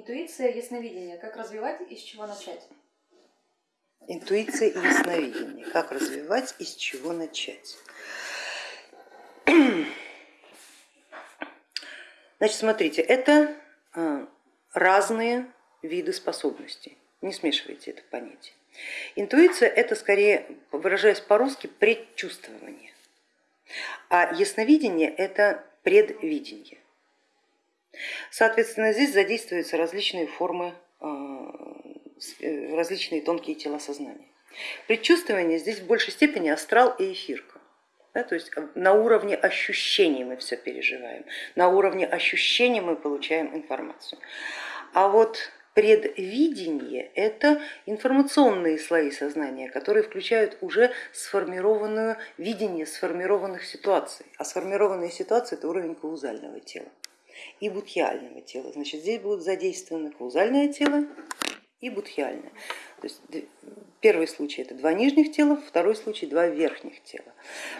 Интуиция, ясновидение. Как развивать и с чего начать? Интуиция и ясновидение. Как развивать и с чего начать? Значит, смотрите, это а, разные виды способностей. Не смешивайте это понятие. Интуиция это скорее, выражаясь по-русски, предчувствование, а ясновидение это предвидение. Соответственно, здесь задействуются различные формы, а, э, различные тонкие тела сознания. Предчувствование здесь в большей степени астрал и эфирка. Да, то есть на уровне ощущений мы все переживаем, на уровне ощущений мы получаем информацию. А вот предвидение это информационные слои сознания, которые включают уже сформированное видение сформированных ситуаций, а сформированные ситуации это уровень каузального тела и будхиального тела. Значит, здесь будут задействованы каузальное тело и будхиальное. То есть первый случай это два нижних тела, второй случай два верхних тела.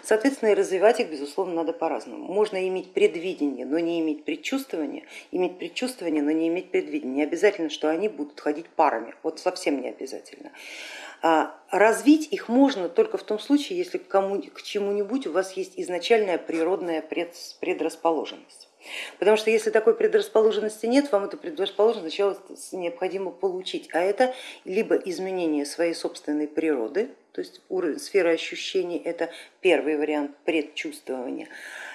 Соответственно, и развивать их, безусловно, надо по-разному. Можно иметь предвидение, но не иметь предчувствования, иметь предчувствование, но не иметь предвидения. Не обязательно, что они будут ходить парами, вот совсем не обязательно. А развить их можно только в том случае, если к, к чему-нибудь у вас есть изначальная природная предрасположенность. Потому что если такой предрасположенности нет, вам эту предрасположенность сначала необходимо получить, а это либо изменение своей собственной природы, то есть сферы ощущений, это первый вариант предчувствования,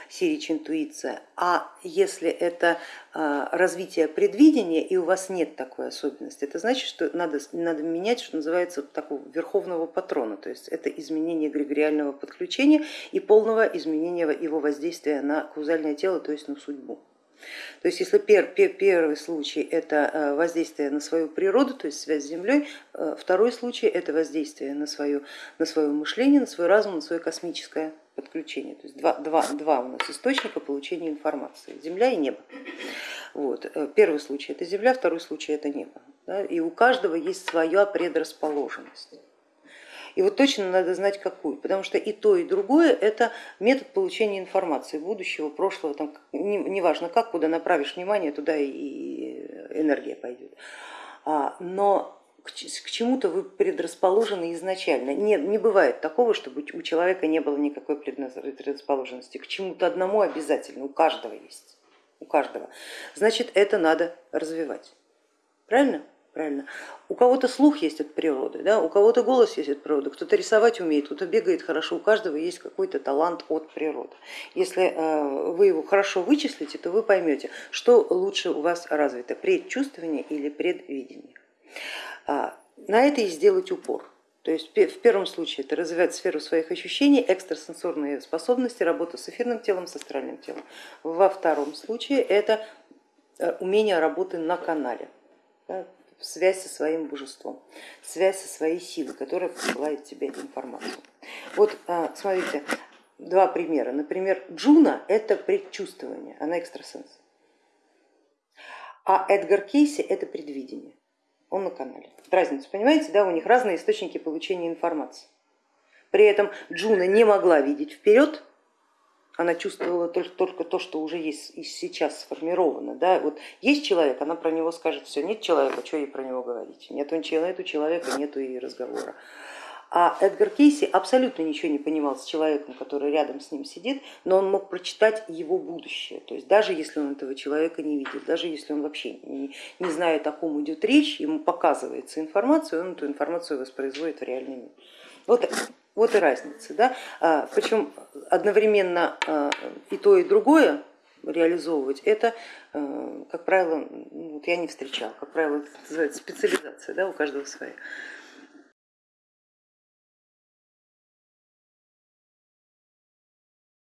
сирич интуиция, а если это а, развитие предвидения и у вас нет такой особенности, это значит, что надо, надо менять, что называется, такого верховного патрона, то есть это изменение эгрегориального подключения и полного изменения его воздействия на каузальное тело, то есть на судьбу. То есть если пер, пер, первый случай это э, воздействие на свою природу, то есть связь с Землей, э, второй случай это воздействие на свое, на свое мышление, на свой разум, на свое космическое подключение. То есть два, два, два у нас источника получения информации, Земля и небо. Вот. Э, первый случай это Земля, второй случай это небо. Да? И у каждого есть своя предрасположенность. И вот точно надо знать какую, потому что и то, и другое это метод получения информации будущего, прошлого, там, неважно как, куда направишь внимание, туда и энергия пойдет. А, но к чему-то вы предрасположены изначально. Нет, не бывает такого, чтобы у человека не было никакой предрасположенности. К чему-то одному обязательно, у каждого есть. У каждого. Значит, это надо развивать. Правильно? правильно? У кого-то слух есть от природы, да? у кого-то голос есть от природы, кто-то рисовать умеет, кто-то бегает хорошо, у каждого есть какой-то талант от природы. Если э, вы его хорошо вычислите, то вы поймете, что лучше у вас развито, предчувствование или предвидение. А, на это и сделать упор. То есть в первом случае это развивать сферу своих ощущений, экстрасенсорные способности, работа с эфирным телом, с астральным телом. Во втором случае это э, умение работы на канале связь со своим божеством, связь со своей силой, которая посылает тебе информацию. Вот а, смотрите, два примера. Например, Джуна это предчувствование, она экстрасенс. А Эдгар Кейси это предвидение, он на канале. Разницу, понимаете, да, у них разные источники получения информации. При этом Джуна не могла видеть вперед, она чувствовала только, только то, что уже есть и сейчас сформировано. Да? Вот есть человек, она про него скажет все, нет человека, что ей про него говорить, нет у человека, нету и разговора. А Эдгар Кейси абсолютно ничего не понимал с человеком, который рядом с ним сидит, но он мог прочитать его будущее. То есть даже если он этого человека не видел, даже если он вообще не, не знает, о ком идет речь, ему показывается информация, он эту информацию воспроизводит в реальный мир. Вот вот и разница. Да? А, Причем одновременно а, и то, и другое реализовывать, это, а, как правило, ну, вот я не встречала, как правило, это называется специализация, да, у каждого своя.